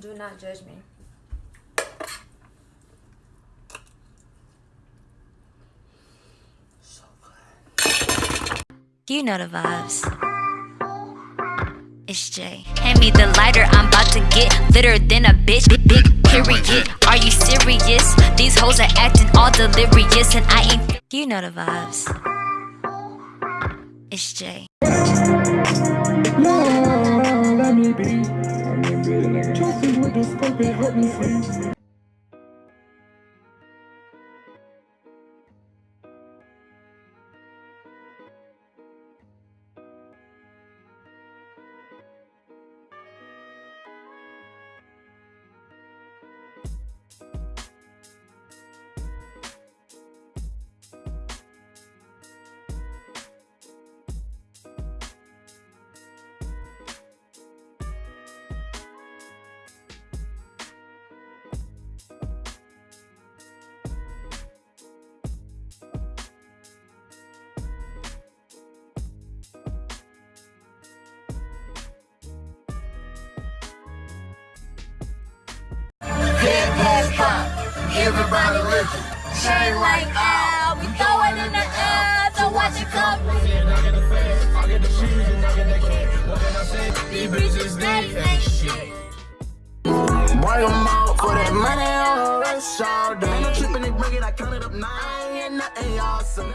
Do not judge me. You know the vibes. It's Jay. Hand me the lighter, I'm about to get litter than a bitch. Big, big period. Are you serious? These hoes are acting all delirious, and I ain't. You know the vibes. It's Jay. Lord, let me be. The help me everybody looking. Chain like Al, we throw it in the air, so watch it come. These bitches steady ain't shit. Bring 'em out for that money on the rest all day. Ain't no tripping, they bring it, I count it up nine, and nothing awesome.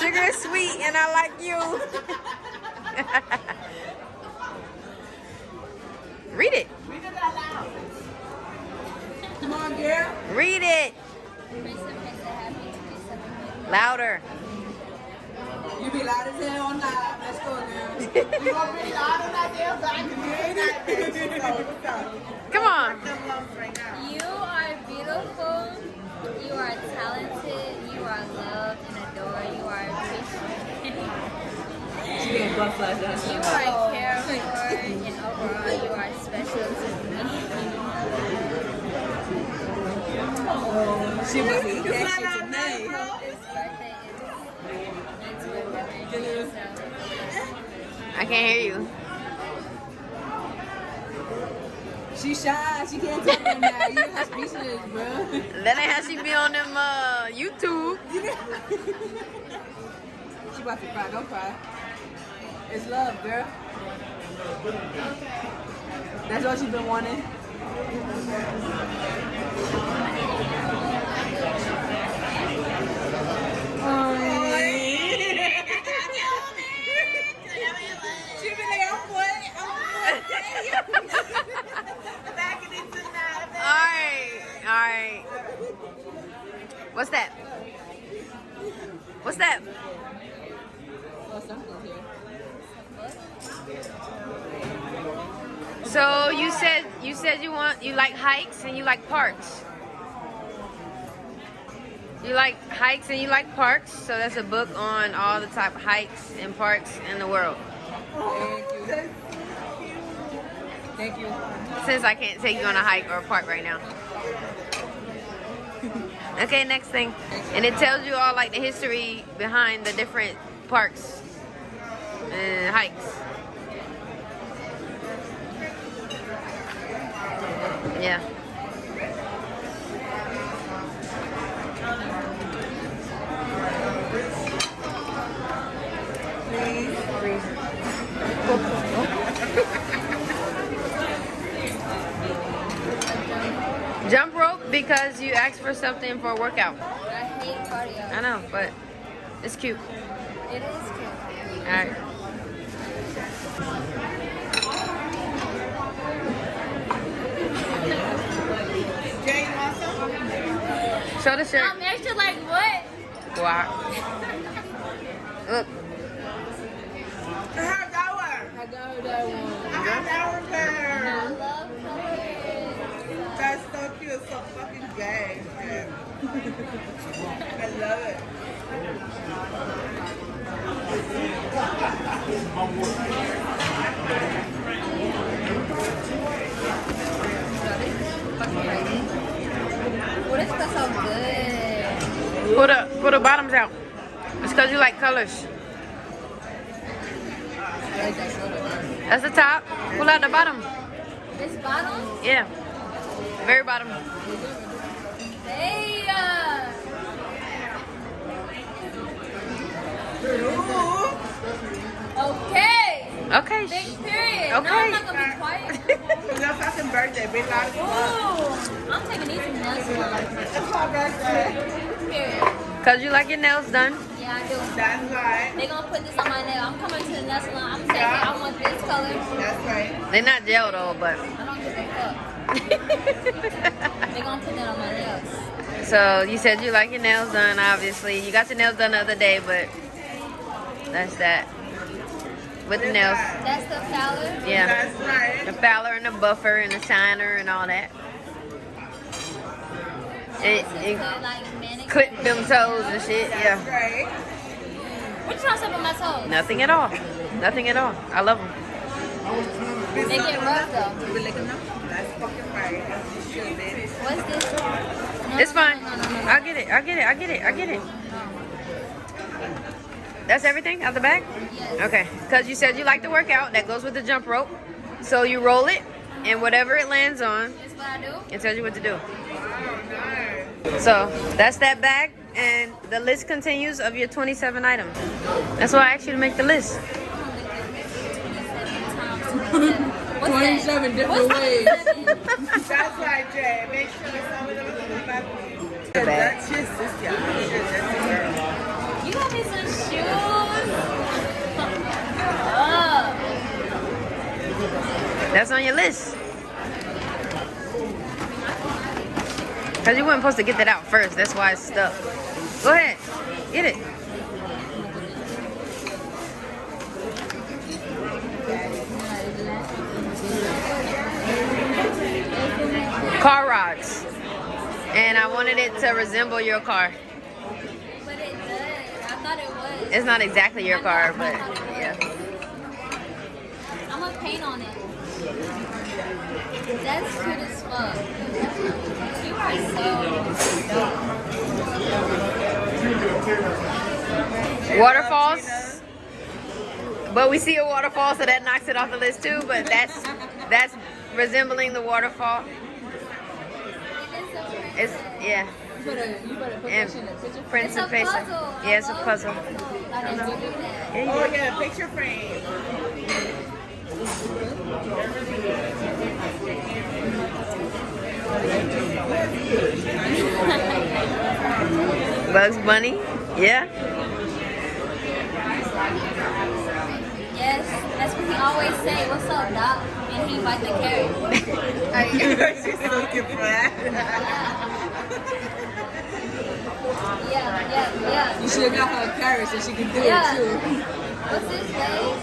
Sugar is sweet and I like you. Read it. Come on, girl. Read it. Louder. You be loud as hell on live. Let's go, girl. you gonna be loud on that damn Come on. You are beautiful. You are talented. You are loved and adored. You are appreciated. She getting butterflies You are for, and overall, you are special to me. She was shit tonight. This birthday is remembering I can't hear you. She shy. She can't talk right now. You her speechless, bro. That ain't how she be on them uh, YouTube. she about to cry. Don't cry. It's love, girl. That's all she been wanting. She been like, I'm what? I'm what? Back in it tonight. Alright, alright. What's that? What's that? So you said you said you like hikes and you like parks. You like hikes and you like parks, so that's a book on all the type of hikes and parks in the world. Thank you. Thank you. Since I can't take you on a hike or a park right now. Okay, next thing. And it tells you all like the history behind the different parks and hikes. Yeah. Jump rope because you asked for something for a workout. I hate cardio. I know, but it's cute. It is cute. All right. Show the shirt. I'm extra like what? Wow. Look. I have that one. I got her that one. I have that one I there. That's so cute. So fucking gay. I love it. What is that so good? The bottoms out. It's cause you like colors. That's the top. Pull out the bottom. This bottom? Yeah. Very bottom. Hey, uh, okay. Okay. Big period. Okay. No, I'm not gonna be quiet. Your fucking birthday. Big as fuck. Ooh, I'm taking these from. It's my birthday. Period. Cause you like your nails done. Yeah, I do. That's right. They gonna put this on my nail. I'm coming to the nail salon. I'm saying, hey, I want this color. That's right. They're not gel though, but I don't give a fuck. They gonna put that on my nails. so you said you like your nails done, obviously. You got your nails done the other day, but that's that. With the nails. That's the Fowler. Yeah. That's right. The fouler and the buffer and the shiner and all that. It, This it like clip them toes and shit. Yeah. right. What you trying to say about my toes? Nothing at all. Nothing at all. I love them. They get rough though. That's fucking right. As you should, baby. What's this? No, It's fine. No, no, no, no. I get it. I get it. I get it. I get it. That's everything out the back? Yes. Okay. Because you said you like to work out. That goes with the jump rope. So you roll it, and whatever it lands on, That's what I do. it tells you what to do. So that's that bag, and the list continues of your 27 items. That's why I asked you to make the list. 27 different ways. That's right, Jay. Make sure some of them are coming back. That's your sister. That's your girl. You got me some shoes. oh, That's on your list. Because you weren't supposed to get that out first. That's why it's stuck. Go ahead. Get it. Car rods. And I wanted it to resemble your car. but it does. I thought it was. It's not exactly your car, but yeah. I'm gonna paint on it. That's cute as fuck. Waterfalls. But we see a waterfall, so that knocks it off the list too. But that's that's resembling the waterfall. It's yeah. You better, you better put And. Prince and puzzle. Yeah, it's a puzzle. Oh, yeah, picture frame. Bugs Bunny. Yeah. Yes, that's what he always say. What's up, Doc? And he bite the carrot. She's looking for that. Yeah, yeah, yeah. You should have got her a carrot so she can do Yeah. it too. What's this, babe?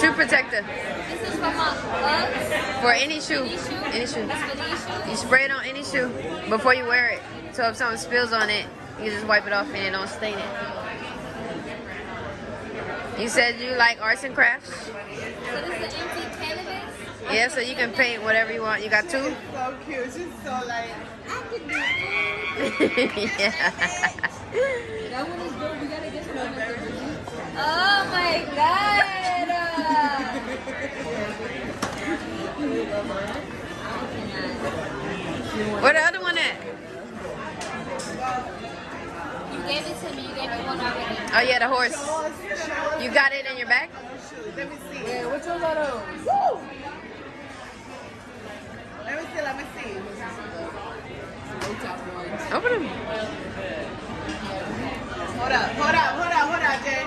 Shoe protector This is for my bugs. for any shoe. These shoes? Any shoe. That's for these shoes? You spray it on any shoe before you wear it. So if something spills on it, you can just wipe it off and it don't stain it. You said you like arts and crafts. So this is an empty canvas? Yeah, so you can paint whatever you want. You got two? So cute. She's so like, I can do yeah. That one is good. We gotta get some it. Oh my Where the other one at? you gave it to me. You gave me one already. Oh yeah, the horse. You got it in your bag? Let me see. Yeah, which ones are those? Let me see. Let me see. No top ones. Open them. Hold up. Hold up. Hold up. Hold up, Jay.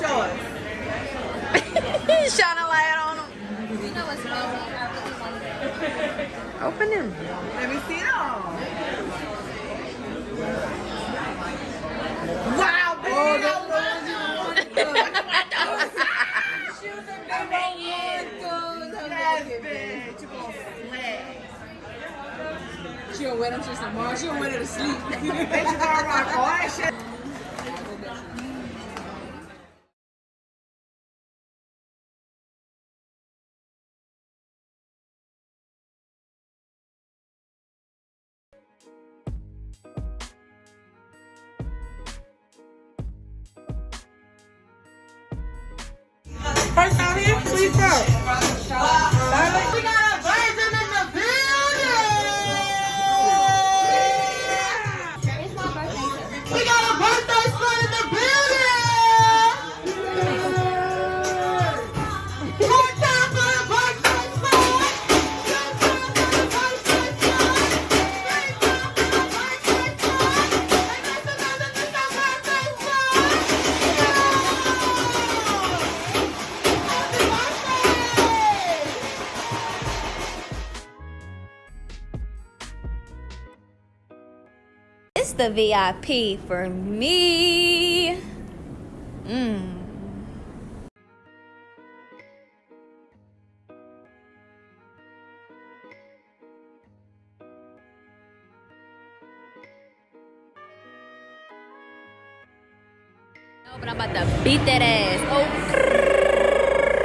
Show us. Shine a light on them. You know what's crazy? I really wanted it. Open them. Let me see them. Wow, oh, baby. Oh, She don't wear them shits tomorrow. She don't wear them to sleep. Bitch, you gonna rock all that shit. Here, please go. We the VIP for me. Mmm. But I'm about to beat that ass. Oh.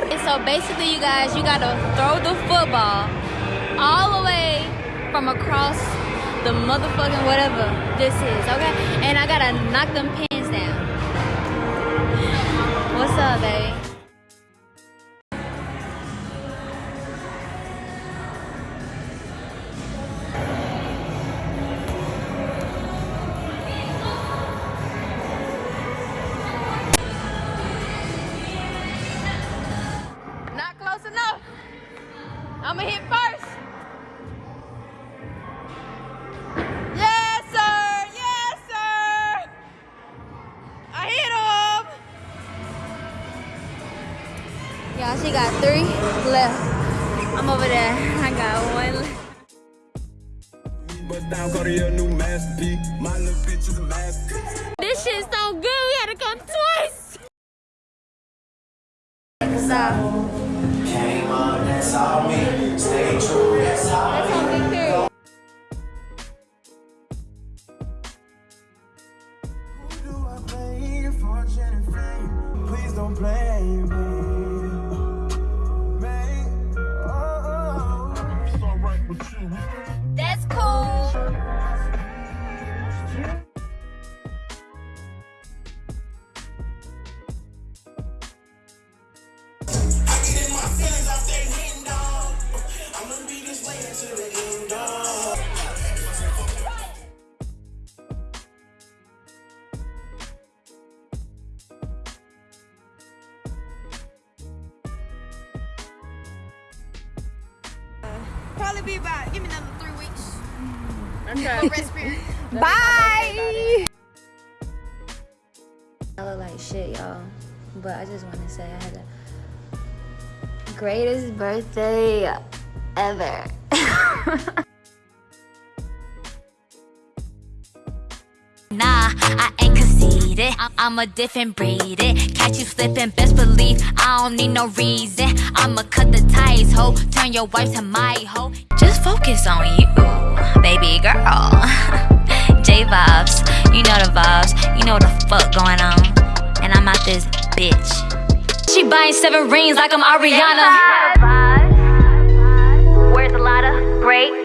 And so basically, you guys, you gotta throw the football all the way from across the motherfucking whatever this is, okay? And I gotta knock them pins down. What's up, baby? But down, go to your new masterpiece. My little bitch is a masterpiece. This shit's so good. We had to come twice. Stop. Came on, that's all me. Stay true, that's all That's me, period. Who do I blame? Fortune and fame. Please don't blame me. Oh, oh. It's alright with you. Probably be about, give me another three weeks. Okay. Rest period. Bye. I look like shit, y'all. But I just want to say I had the greatest birthday ever. Nah, I it. I'm a different breed. It catch you slipping, best believe I don't need no reason. I'ma cut the ties, ho. Turn your wife to my ho. Just focus on you, baby girl. J vibes, you know the vibes. You know the fuck going on. And I'm out this bitch. She buying seven rings like I'm Ariana. Where's a lot of great